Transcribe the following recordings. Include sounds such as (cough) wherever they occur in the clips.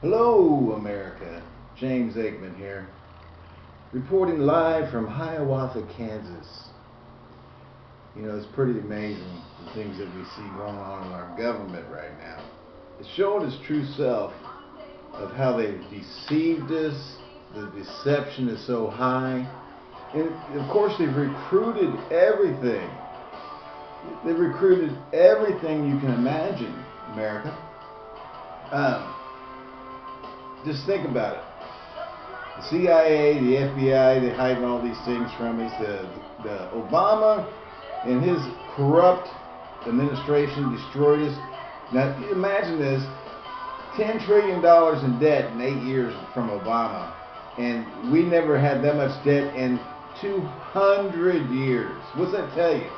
Hello, America. James Aikman here, reporting live from Hiawatha, Kansas. You know, it's pretty amazing the things that we see going on in our government right now. It's showing its true self of how they've deceived us. The deception is so high. And of course, they've recruited everything. They've recruited everything you can imagine, America. Um, just think about it. The CIA, the FBI, they hide all these things from us. The, the Obama and his corrupt administration destroyed us. Now imagine this: ten trillion dollars in debt in eight years from Obama, and we never had that much debt in 200 years. What's that tell you?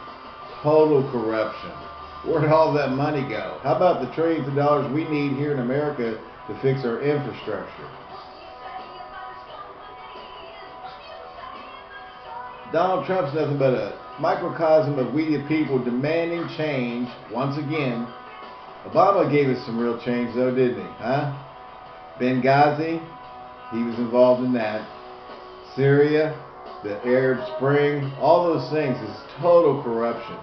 Total corruption. Where'd all that money go? How about the trillions of dollars we need here in America to fix our infrastructure? Donald Trump's nothing but a microcosm of we the people demanding change once again. Obama gave us some real change though, didn't he? Huh? Benghazi, he was involved in that. Syria, the Arab Spring, all those things is total corruption.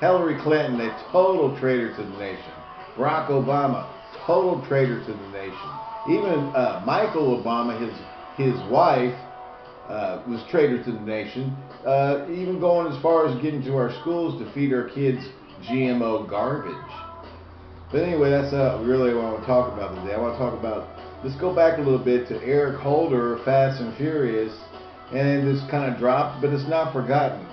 Hillary Clinton, a total traitor to the nation. Barack Obama, total traitor to the nation. Even uh, Michael Obama, his his wife, uh, was traitor to the nation. Uh, even going as far as getting to our schools to feed our kids GMO garbage. But anyway, that's uh, really what I want to talk about today. I want to talk about. Let's go back a little bit to Eric Holder, Fast and Furious, and it's kind of dropped, but it's not forgotten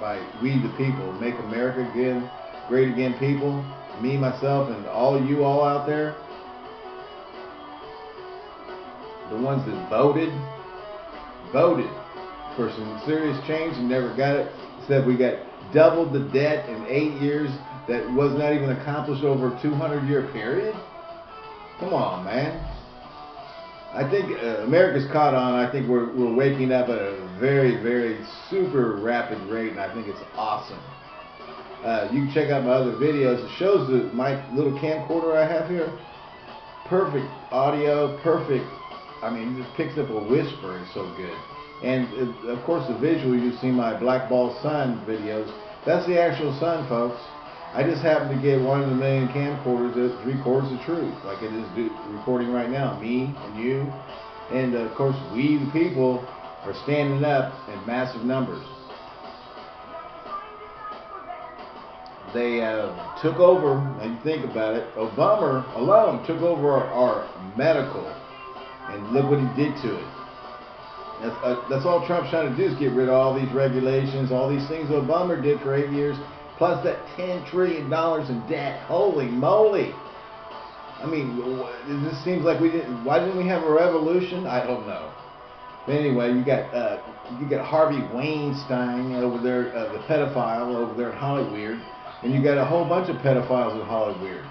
by we the people. Make America again great again, people. Me, myself, and all you all out there. The ones that voted, voted for some serious change and never got it. Said we got doubled the debt in eight years that was not even accomplished over a 200 year period. Come on, man. I think uh, America's caught on. I think we're, we're waking up at a very, very super rapid rate, and I think it's awesome. Uh, you can check out my other videos. It shows the, my little camcorder I have here. Perfect audio, perfect. I mean, it just picks up a whisper. It's so good. And uh, of course, the visual, you see my black ball sun videos. That's the actual sun, folks. I just happen to get one of the million camcorders that records the truth, like it is recording right now. Me and you, and uh, of course we the people are standing up in massive numbers. They uh, took over, and you think about it, Obama alone took over our, our medical, and look what he did to it. That's, uh, that's all Trump's trying to do is get rid of all these regulations, all these things Obama did for eight years plus that $10 trillion in debt. Holy moly. I mean, this seems like we didn't, why didn't we have a revolution? I don't know. But anyway, you got uh, you got Harvey Weinstein over there, uh, the pedophile over there in Hollywood, and you got a whole bunch of pedophiles in Hollywood.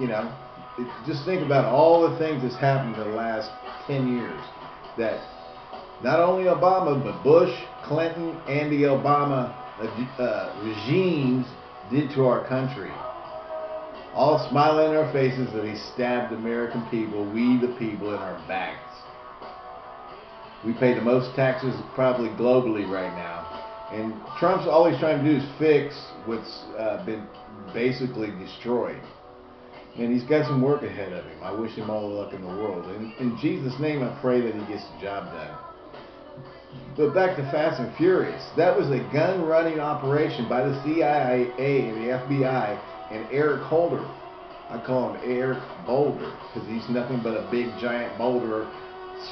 You know, it, just think about all the things that's happened in the last 10 years. That not only Obama, but Bush, Clinton, and the Obama uh, regimes did to our country. All smiling in our faces that he stabbed American people, we the people, in our backs. We pay the most taxes probably globally right now. And Trump's always trying to do is fix what's uh, been basically destroyed. And he's got some work ahead of him. I wish him all the luck in the world. And in Jesus' name, I pray that he gets the job done. But back to Fast and Furious. That was a gun running operation by the CIA and the FBI and Eric Holder. I call him Eric Boulder because he's nothing but a big giant boulder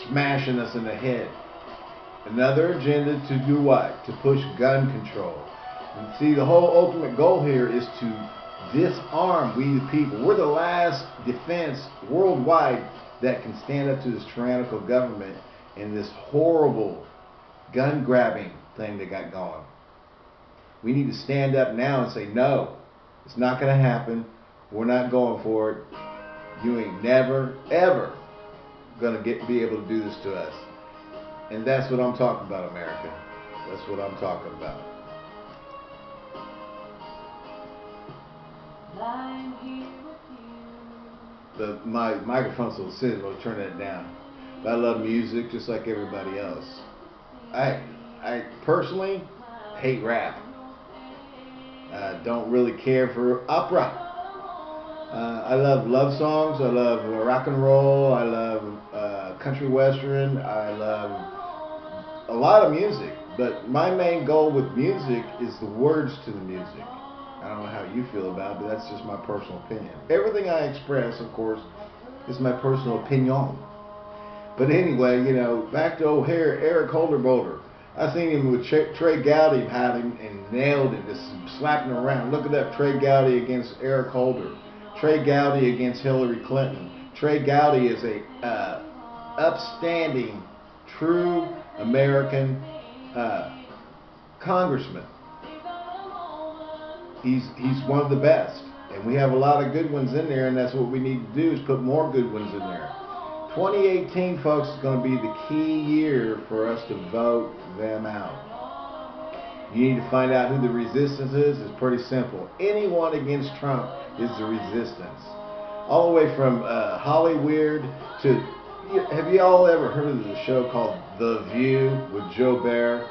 smashing us in the head. Another agenda to do what? To push gun control. And see, the whole ultimate goal here is to disarm we the people. We're the last defense worldwide that can stand up to this tyrannical government and this horrible gun grabbing thing they got going. We need to stand up now and say, no, it's not going to happen. We're not going for it. You ain't never, ever going to get be able to do this to us. And that's what I'm talking about, America. That's what I'm talking about. the my microphone's so sensitive, I'll turn that down. But I love music just like everybody else. I I personally hate rap. Uh, don't really care for opera. Uh, I love love songs. I love rock and roll. I love uh, country western. I love a lot of music. But my main goal with music is the words to the music. I don't know how you feel about it, but that's just my personal opinion. Everything I express, of course, is my personal opinion. But anyway, you know, back to O'Hare, Eric Holder Boulder. I seen him with Trey Gowdy had him and nailed him, just slapping around. Look at that Trey Gowdy against Eric Holder. Trey Gowdy against Hillary Clinton. Trey Gowdy is a uh, upstanding, true American uh, congressman. He's he's one of the best, and we have a lot of good ones in there, and that's what we need to do is put more good ones in there. 2018, folks, is going to be the key year for us to vote them out. You need to find out who the resistance is. It's pretty simple. Anyone against Trump is the resistance. All the way from uh, Hollywood to. Have you all ever heard of the show called The View with Joe Bear?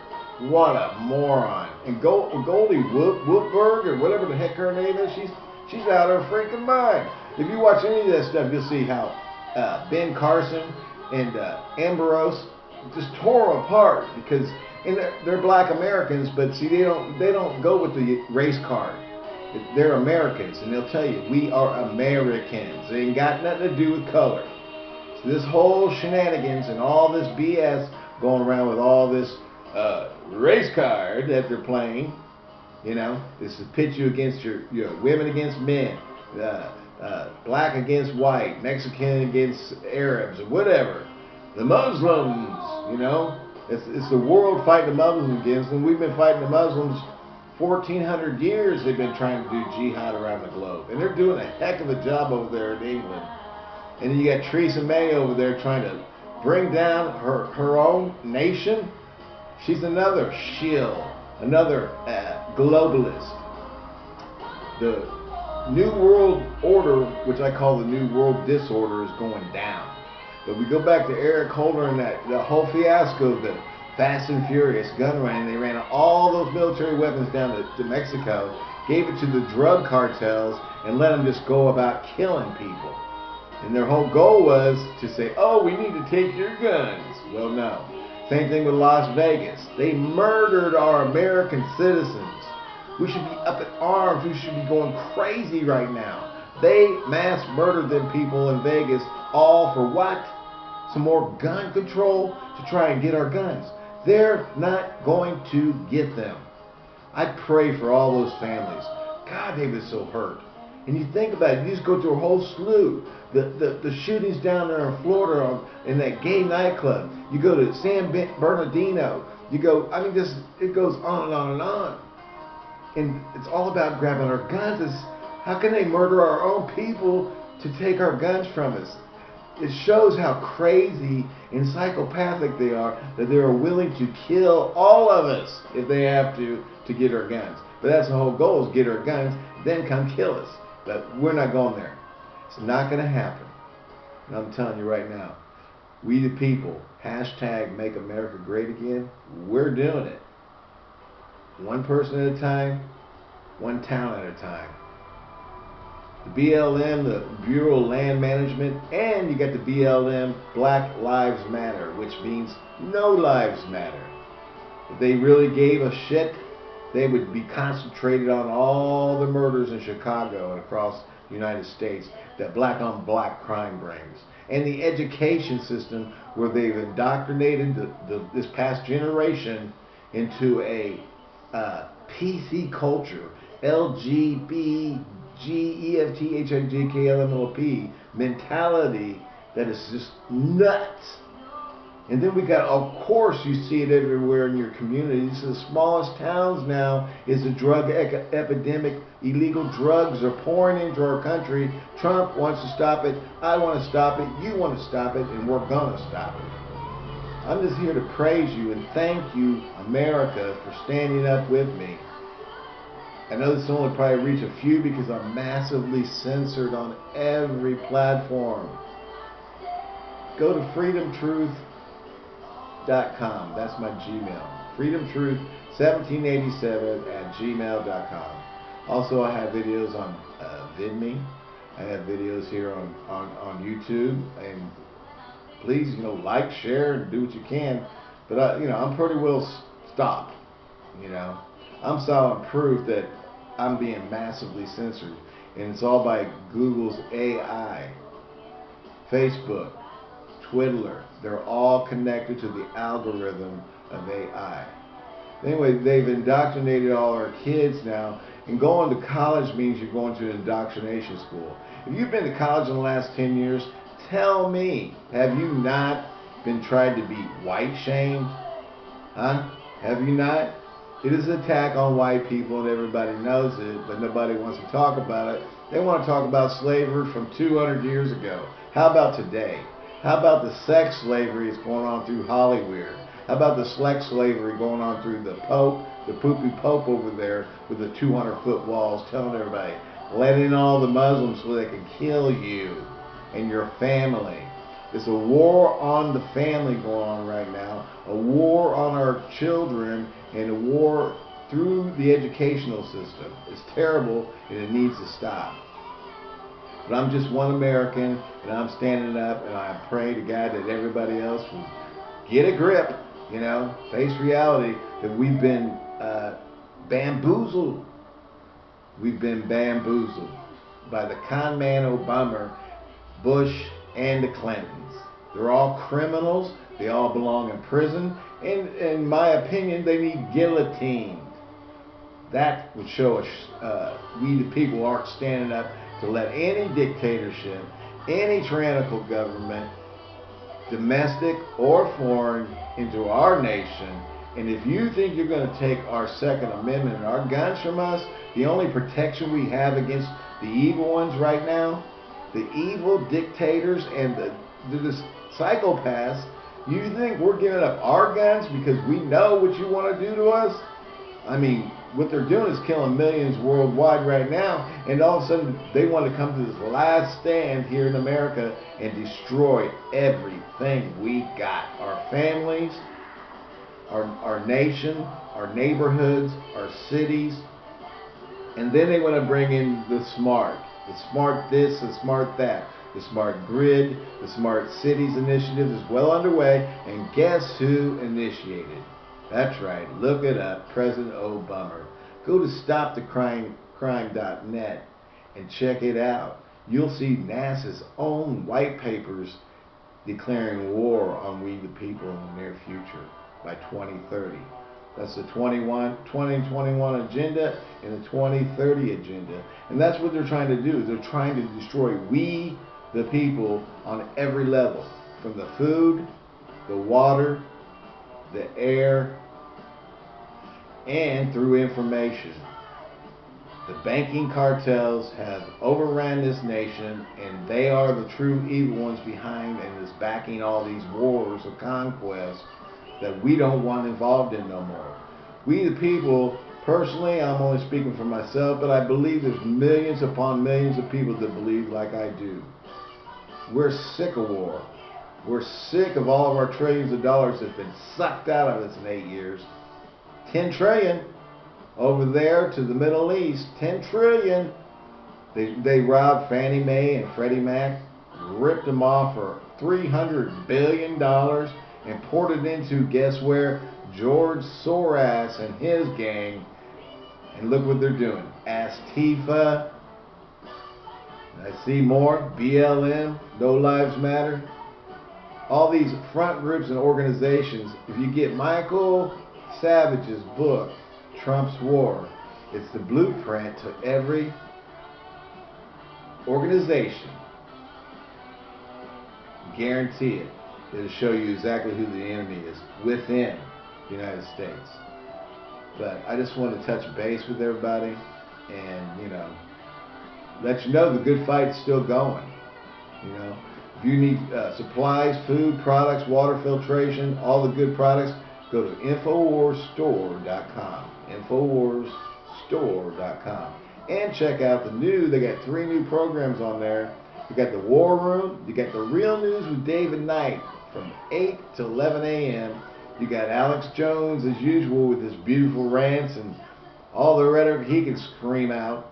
What a moron! And Goldie Woodberg or whatever the heck her name is, she's she's out of her freaking mind. If you watch any of that stuff, you'll see how uh, Ben Carson and uh, Ambrose just tore apart because and they're, they're black Americans, but see they don't they don't go with the race card. They're Americans, and they'll tell you we are Americans. They ain't got nothing to do with color. This whole shenanigans and all this BS going around with all this uh, race card that they're playing. You know, this is pit you against your, your women against men, uh, uh, black against white, Mexican against Arabs, or whatever. The Muslims, you know, it's, it's the world fighting the Muslims against, and we've been fighting the Muslims 1,400 years. They've been trying to do jihad around the globe, and they're doing a heck of a job over there in England. And then you got Theresa May over there trying to bring down her her own nation. She's another shill, another uh, globalist. The New World Order, which I call the New World Disorder, is going down. But we go back to Eric Holder and that the whole fiasco of the Fast and Furious gun run. They ran all those military weapons down to, to Mexico, gave it to the drug cartels, and let them just go about killing people. And their whole goal was to say, oh, we need to take your guns. Well, no. Same thing with Las Vegas. They murdered our American citizens. We should be up in arms. We should be going crazy right now. They mass murdered them people in Vegas all for what? some more gun control to try and get our guns. They're not going to get them. I pray for all those families. God, they've been so hurt. And you think about it, you just go through a whole slew. The, the, the shootings down there in Florida on, in that gay nightclub. You go to San Bernardino. You go, I mean, this it goes on and on and on. And it's all about grabbing our guns. It's, how can they murder our own people to take our guns from us? it shows how crazy and psychopathic they are that they are willing to kill all of us if they have to to get our guns. But that's the whole goal is get our guns, then come kill us. But we're not going there. It's not going to happen. And I'm telling you right now, we the people, hashtag make America great again, we're doing it. One person at a time, one town at a time the BLM, the Bureau of Land Management, and you got the BLM Black Lives Matter, which means no lives matter. If they really gave a shit, they would be concentrated on all the murders in Chicago and across the United States that black on black crime brings. And the education system where they've indoctrinated the, the, this past generation into a uh, PC culture, LGBT G E F T H I J K L M O P mentality that is just nuts. And then we got, of course, you see it everywhere in your communities. The smallest towns now is a drug epidemic. Illegal drugs are pouring into our country. Trump wants to stop it. I want to stop it. You want to stop it, and we're going to stop it. I'm just here to praise you and thank you, America, for standing up with me. I know this only probably reach a few because I'm massively censored on every platform. Go to freedomtruth.com. That's my Gmail. Freedomtruth1787 at gmail.com. Also, I have videos on uh, VidMe. I have videos here on, on, on YouTube. And please, you know, like, share, and do what you can. But, I, you know, I'm pretty well stopped, you know. I'm solid proof that I'm being massively censored. And it's all by Google's AI, Facebook, Twitter. They're all connected to the algorithm of AI. Anyway, they've indoctrinated all our kids now. And going to college means you're going to an indoctrination school. If you've been to college in the last 10 years, tell me, have you not been tried to be white shamed? Huh? Have you not? It is an attack on white people and everybody knows it, but nobody wants to talk about it. They want to talk about slavery from 200 years ago. How about today? How about the sex slavery that's going on through Hollywood? How about the sex slavery going on through the Pope, the poopy Pope over there with the 200 foot walls telling everybody, let in all the Muslims so they can kill you and your family. It's a war on the family going on right now, a war on our children, and a war through the educational system. It's terrible and it needs to stop. But I'm just one American and I'm standing up and I pray to God that everybody else will get a grip, you know, face reality that we've been uh, bamboozled. We've been bamboozled by the con man Obama, Bush, and the Clintons. They're all criminals. They all belong in prison. And in my opinion, they need guillotined. That would show us uh, we the people aren't standing up to let any dictatorship, any tyrannical government, domestic or foreign, into our nation. And if you think you're going to take our Second Amendment and our guns from us, the only protection we have against the evil ones right now, the evil dictators and the, the psychopaths, you think we're giving up our guns because we know what you want to do to us? I mean, what they're doing is killing millions worldwide right now, and all of a sudden they want to come to this last stand here in America and destroy everything we got. Our families, our, our nation, our neighborhoods, our cities, and then they want to bring in the smart. The smart this, the smart that. The Smart Grid, the Smart Cities Initiative is well underway, and guess who initiated? That's right, look it up, President Obama. Go to stopthecrime.net and check it out. You'll see NASA's own white papers declaring war on we the people in the near future by 2030. That's the 21, 2021 agenda and the 2030 agenda. And that's what they're trying to do. They're trying to destroy we the people on every level, from the food, the water, the air, and through information. The banking cartels have overran this nation, and they are the true evil ones behind and is backing all these wars of conquest that we don't want involved in no more. We the people, personally, I'm only speaking for myself, but I believe there's millions upon millions of people that believe like I do. We're sick of war. We're sick of all of our trillions of dollars that's been sucked out of us in eight years. 10 trillion over there to the Middle East. 10 trillion. They, they robbed Fannie Mae and Freddie Mac, ripped them off for $300 billion and poured it into, guess where? George Soros and his gang. And look what they're doing. Antifa, I see more. BLM, No Lives Matter. All these front groups and organizations, if you get Michael Savage's book, Trump's War, it's the blueprint to every organization. Guarantee it. It'll show you exactly who the enemy is within the United States. But I just want to touch base with everybody and, you know, let you know the good fight's still going. You know, if you need uh, supplies, food, products, water filtration, all the good products, go to InfoWarsStore.com. InfoWarsStore.com. And check out the new, they got three new programs on there. You got the War Room, you got the Real News with David Knight from 8 to 11 a.m. You got Alex Jones as usual with his beautiful rants and all the rhetoric he can scream out.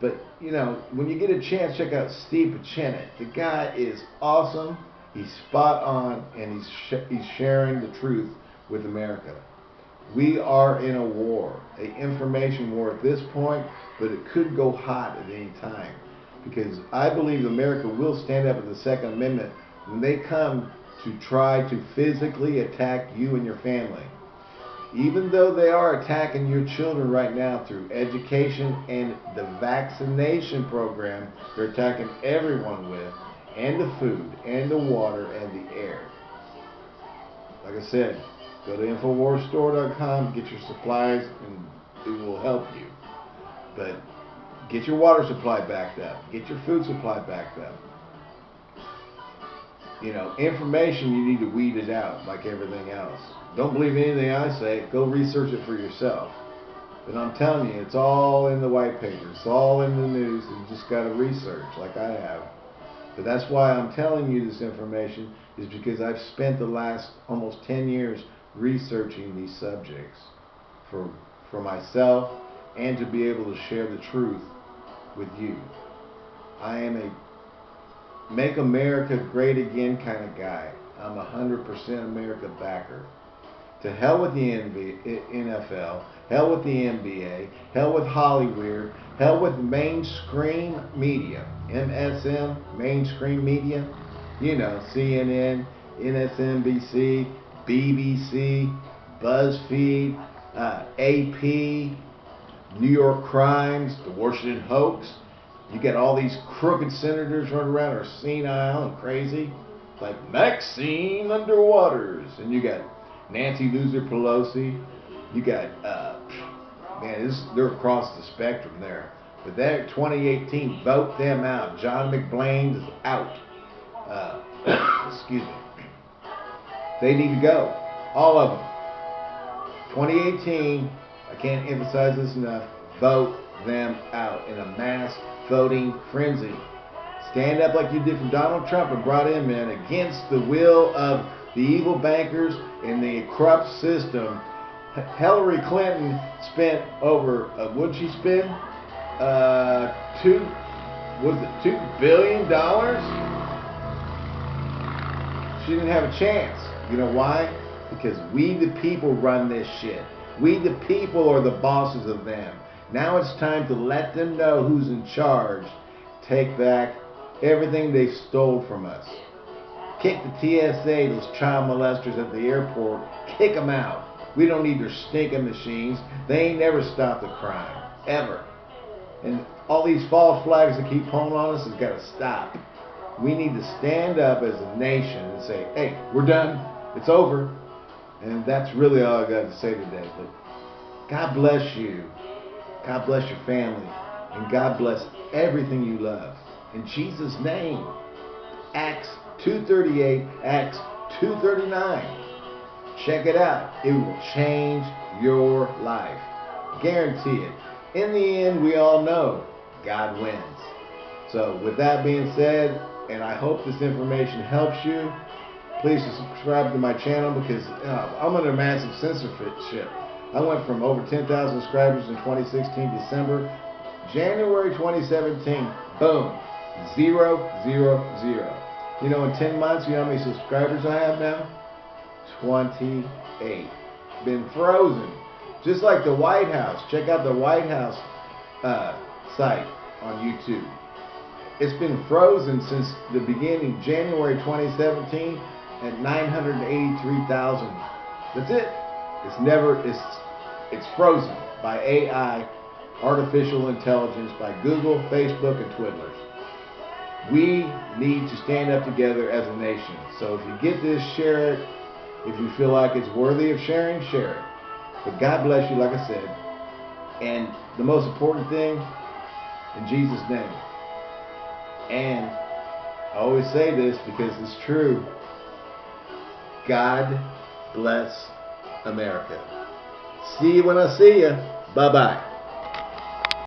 But you know, when you get a chance, check out Steve Pieczenik. The guy is awesome. He's spot on, and he's sh- he's sharing the truth with America. We are in a war, a information war at this point, but it could go hot at any time. Because I believe America will stand up at the Second Amendment when they come to try to physically attack you and your family. Even though they are attacking your children right now through education and the vaccination program, they're attacking everyone with, and the food, and the water, and the air. Like I said, go to InfoWarsStore.com, get your supplies, and it will help you. But get your water supply backed up, get your food supply backed up. You know, information you need to weed it out like everything else. Don't believe anything I say. Go research it for yourself. But I'm telling you, it's all in the white paper. It's all in the news. You just got to research like I have. But that's why I'm telling you this information is because I've spent the last almost 10 years researching these subjects for for myself and to be able to share the truth with you. I am a make America great again kind of guy. I'm a 100% America backer. To hell with the NFL, hell with the NBA, hell with Hollywood, hell with mainstream media, MSM, mainstream media, you know, CNN, MSNBC, BBC, BuzzFeed, uh, AP, New York Crimes, the Washington Hoax. You get all these crooked senators running around are senile and crazy, like Maxine Underwaters, and you got Nancy Loser Pelosi. You got, uh, man, this, they're across the spectrum there. But that 2018, vote them out. John McBlain is out. Uh, (coughs) excuse me. They need to go. All of them. 2018, I can't emphasize this enough, vote them out in a mass voting frenzy. Stand up like you did for Donald Trump and brought in against the will of the evil bankers and the corrupt system. Hillary Clinton spent over, uh, what'd she spend? Uh, two, was it two billion dollars? She didn't have a chance. You know why? Because we the people run this shit. We the people are the bosses of them. Now it's time to let them know who's in charge. Take back everything they stole from us. Kick the TSA, those child molesters at the airport. Kick them out. We don't need their stinking machines. They ain't never stopped a crime. Ever. And all these false flags that keep pulling on us has got to stop. We need to stand up as a nation and say, hey, we're done. It's over. And that's really all I got to say today. But God bless you. God bless your family. And God bless everything you love. In Jesus' name. Acts 238, Acts 239. Check it out. It will change your life. Guarantee it. In the end, we all know God wins. So, with that being said, and I hope this information helps you, please subscribe to my channel because uh, I'm under massive censorship. I went from over 10,000 subscribers in 2016 December. January 2017, boom, zero, zero, zero. You know, in 10 months, you know how many subscribers I have now? 28. Been frozen. Just like the White House. Check out the White House uh, site on YouTube. It's been frozen since the beginning, January 2017, at 983,000. That's it. It's never, it's, it's frozen by AI, artificial intelligence, by Google, Facebook, and Twiddlers. We need to stand up together as a nation. So if you get this, share it. If you feel like it's worthy of sharing, share it. But God bless you, like I said. And the most important thing, in Jesus' name. And I always say this because it's true. God bless America. See you when I see you. Bye bye.